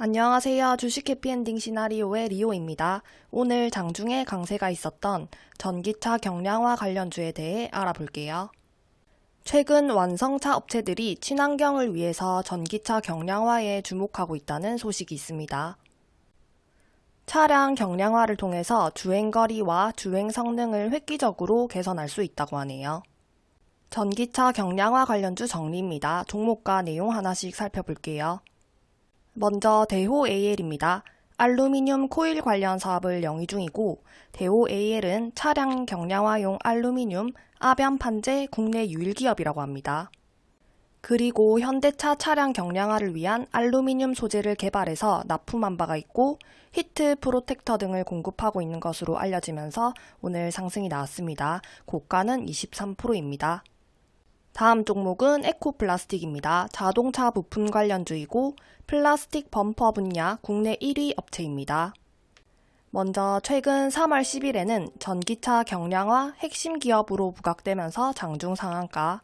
안녕하세요. 주식 해피엔딩 시나리오의 리오입니다. 오늘 장중에 강세가 있었던 전기차 경량화 관련주에 대해 알아볼게요. 최근 완성차 업체들이 친환경을 위해서 전기차 경량화에 주목하고 있다는 소식이 있습니다. 차량 경량화를 통해서 주행거리와 주행 성능을 획기적으로 개선할 수 있다고 하네요. 전기차 경량화 관련주 정리입니다. 종목과 내용 하나씩 살펴볼게요. 먼저 대호 AL입니다. 알루미늄 코일 관련 사업을 영위 중이고 대호 AL은 차량 경량화용 알루미늄 압연 판재 국내 유일 기업이라고 합니다. 그리고 현대차 차량 경량화를 위한 알루미늄 소재를 개발해서 납품한 바가 있고 히트 프로텍터 등을 공급하고 있는 것으로 알려지면서 오늘 상승이 나왔습니다. 고가는 23%입니다. 다음 종목은 에코플라스틱입니다. 자동차 부품 관련주이고 플라스틱 범퍼 분야 국내 1위 업체입니다. 먼저 최근 3월 10일에는 전기차 경량화 핵심 기업으로 부각되면서 장중 상한가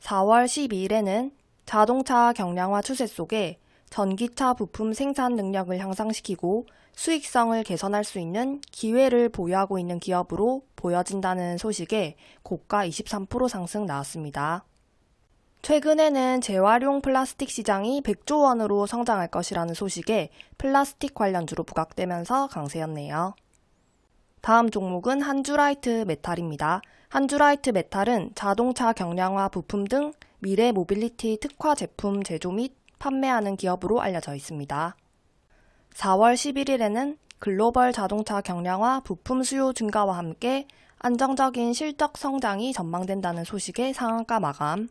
4월 12일에는 자동차 경량화 추세 속에 전기차 부품 생산 능력을 향상시키고 수익성을 개선할 수 있는 기회를 보유하고 있는 기업으로 보여진다는 소식에 고가 23% 상승 나왔습니다. 최근에는 재활용 플라스틱 시장이 100조 원으로 성장할 것이라는 소식에 플라스틱 관련주로 부각되면서 강세였네요. 다음 종목은 한주라이트 메탈입니다. 한주라이트 메탈은 자동차 경량화 부품 등 미래 모빌리티 특화 제품 제조 및 판매하는 기업으로 알려져 있습니다. 4월 11일에는 글로벌 자동차 경량화 부품 수요 증가와 함께 안정적인 실적 성장이 전망된다는 소식의 상한가 마감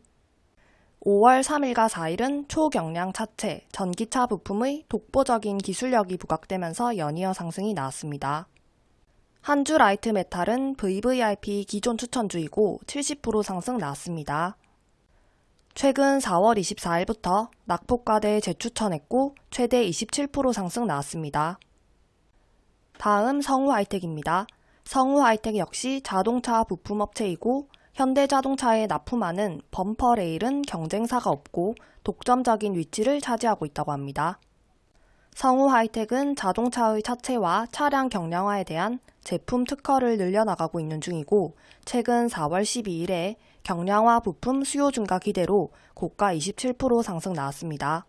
5월 3일과 4일은 초경량 차체, 전기차 부품의 독보적인 기술력이 부각되면서 연이어 상승이 나왔습니다. 한주 라이트 메탈은 VVIP 기존 추천주이고 70% 상승 나왔습니다. 최근 4월 24일부터 낙폭과대 재추천했고 최대 27% 상승 나왔습니다. 다음 성우 하이텍입니다. 성우 하이텍 역시 자동차 부품업체이고 현대자동차에 납품하는 범퍼 레일은 경쟁사가 없고 독점적인 위치를 차지하고 있다고 합니다. 성우 하이텍은 자동차의 차체와 차량 경량화에 대한 제품 특허를 늘려나가고 있는 중이고 최근 4월 12일에 경량화 부품 수요 증가 기대로 고가 27% 상승 나왔습니다.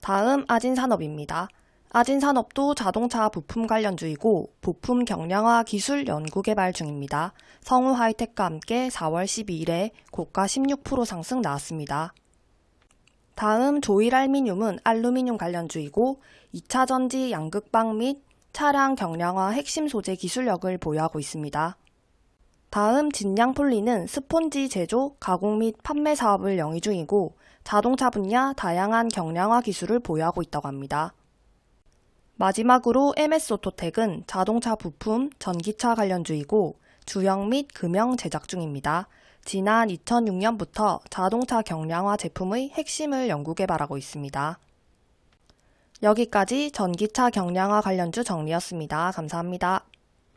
다음 아진산업입니다. 아진산업도 자동차 부품 관련주이고 부품 경량화 기술 연구개발 중입니다. 성우 하이텍과 함께 4월 12일에 고가 16% 상승 나왔습니다. 다음 조일알미늄은 알루미늄 관련주이고 2차 전지 양극방 및 차량 경량화 핵심 소재 기술력을 보유하고 있습니다. 다음 진양 폴리는 스폰지 제조, 가공 및 판매 사업을 영위 중이고 자동차 분야 다양한 경량화 기술을 보유하고 있다고 합니다. 마지막으로 MS오토텍은 자동차 부품, 전기차 관련주이고 주형 및 금형 제작 중입니다. 지난 2006년부터 자동차 경량화 제품의 핵심을 연구 개발하고 있습니다. 여기까지 전기차 경량화 관련주 정리였습니다. 감사합니다.